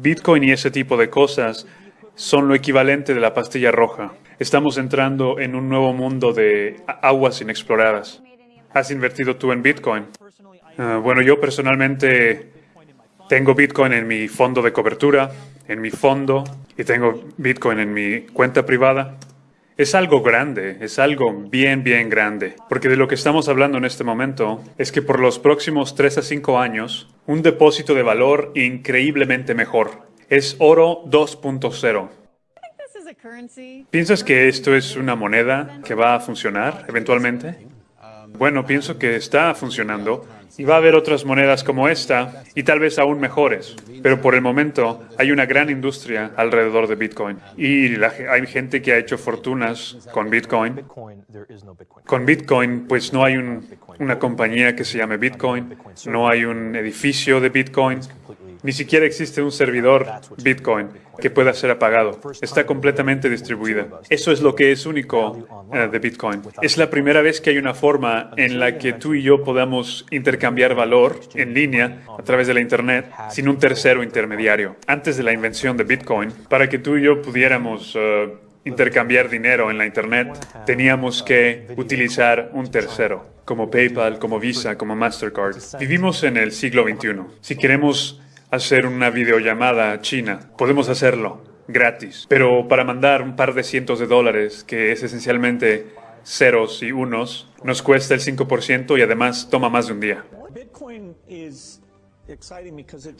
Bitcoin y ese tipo de cosas son lo equivalente de la pastilla roja. Estamos entrando en un nuevo mundo de aguas inexploradas. ¿Has invertido tú en Bitcoin? Ah, bueno, yo personalmente tengo Bitcoin en mi fondo de cobertura, en mi fondo, y tengo Bitcoin en mi cuenta privada. Es algo grande, es algo bien, bien grande, porque de lo que estamos hablando en este momento es que por los próximos 3 a 5 años, un depósito de valor increíblemente mejor. Es oro 2.0. ¿Piensas que esto es una moneda que va a funcionar eventualmente? Bueno, pienso que está funcionando y va a haber otras monedas como esta y tal vez aún mejores. Pero por el momento hay una gran industria alrededor de Bitcoin y hay gente que ha hecho fortunas con Bitcoin. Con Bitcoin pues no hay una compañía que se llame Bitcoin, no hay un edificio de Bitcoin, ni siquiera existe un servidor Bitcoin que pueda ser apagado. Está completamente distribuida. Eso es lo que es único eh, de Bitcoin. Es la primera vez que hay una forma en la que tú y yo podamos intercambiar valor en línea a través de la Internet sin un tercero intermediario. Antes de la invención de Bitcoin, para que tú y yo pudiéramos... Eh, intercambiar dinero en la Internet, teníamos que utilizar un tercero, como PayPal, como Visa, como Mastercard. Vivimos en el siglo XXI. Si queremos hacer una videollamada a China. Podemos hacerlo gratis, pero para mandar un par de cientos de dólares, que es esencialmente ceros y unos, nos cuesta el 5% y además toma más de un día.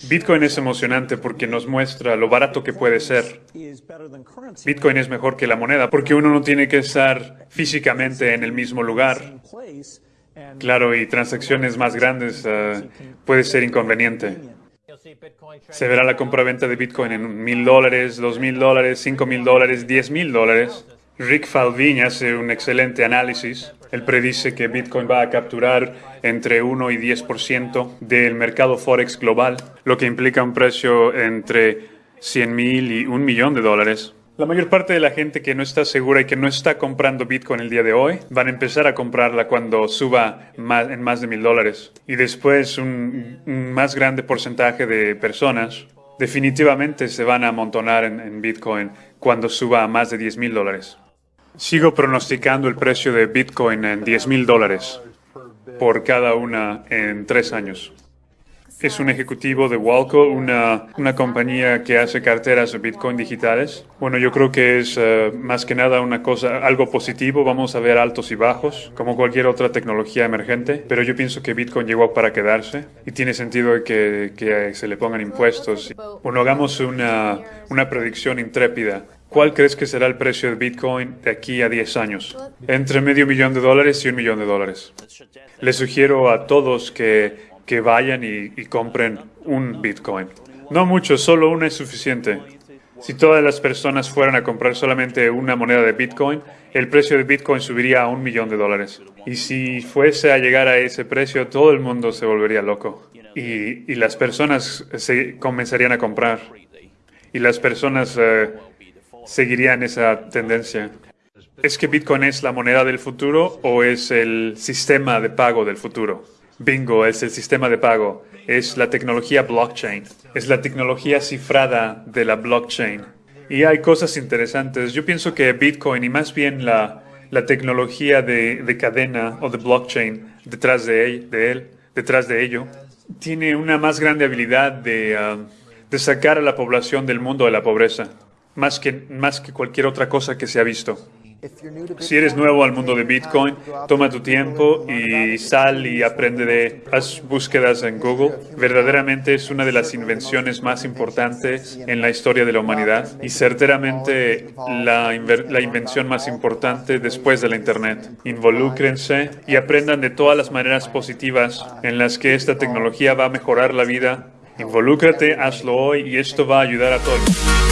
Bitcoin es emocionante porque nos muestra lo barato que puede ser. Bitcoin es mejor que la moneda porque uno no tiene que estar físicamente en el mismo lugar. Claro, y transacciones más grandes uh, puede ser inconveniente. Se verá la compraventa de Bitcoin en mil dólares, dos mil dólares, cinco mil dólares, diez mil dólares. Rick Falvini hace un excelente análisis. Él predice que Bitcoin va a capturar entre 1 y 10% del mercado Forex global, lo que implica un precio entre 100 mil y un millón de dólares. La mayor parte de la gente que no está segura y que no está comprando Bitcoin el día de hoy van a empezar a comprarla cuando suba en más de mil dólares. Y después un, más grande porcentaje de personas definitivamente se van a amontonar en, en Bitcoin cuando suba a más de 10 mil dólares. Sigo pronosticando el precio de Bitcoin en 10 mil dólares por cada una en tres años es un ejecutivo de Walco, una, una compañía que hace carteras de Bitcoin digitales. Bueno, yo creo que es eh, más que nada una cosa, algo positivo. Vamos a ver altos y bajos, como cualquier otra tecnología emergente. Pero yo pienso que Bitcoin llegó para quedarse y tiene sentido que, que se le pongan impuestos. Bueno, hagamos una, una predicción intrépida. ¿Cuál crees que será el precio de Bitcoin de aquí a 10 años? Entre medio millón de dólares y un millón de dólares. Les sugiero a todos que que vayan y, compren un Bitcoin. No mucho, solo uno es suficiente. Si todas las personas fueran a comprar solamente una moneda de Bitcoin, el precio de Bitcoin subiría a un millón de dólares. Y si fuese a llegar a ese precio, todo el mundo se volvería loco. Y, las personas se comenzarían a comprar. Y las personas eh, seguirían esa tendencia. ¿Es que Bitcoin es la moneda del futuro o es el sistema de pago del futuro? Bingo es el sistema de pago, es la tecnología blockchain, es la tecnología cifrada de la blockchain. Y hay cosas interesantes. Yo pienso que Bitcoin y más bien la, la tecnología de, de, cadena o de blockchain detrás de él, de él, detrás de ello, tiene una más grande habilidad de, ah, de sacar a la población del mundo de la pobreza, más que, más que cualquier otra cosa que se ha visto. Si eres nuevo al mundo de Bitcoin, toma tu tiempo y sal y aprende de las búsquedas en Google. Verdaderamente es una de las invenciones más importantes en la historia de la humanidad y certeramente la, la invención más importante después de la Internet. Involúcrense y aprendan de todas las maneras positivas en las que esta tecnología va a mejorar la vida. Involúcrate, hazlo hoy y esto va a ayudar a todos.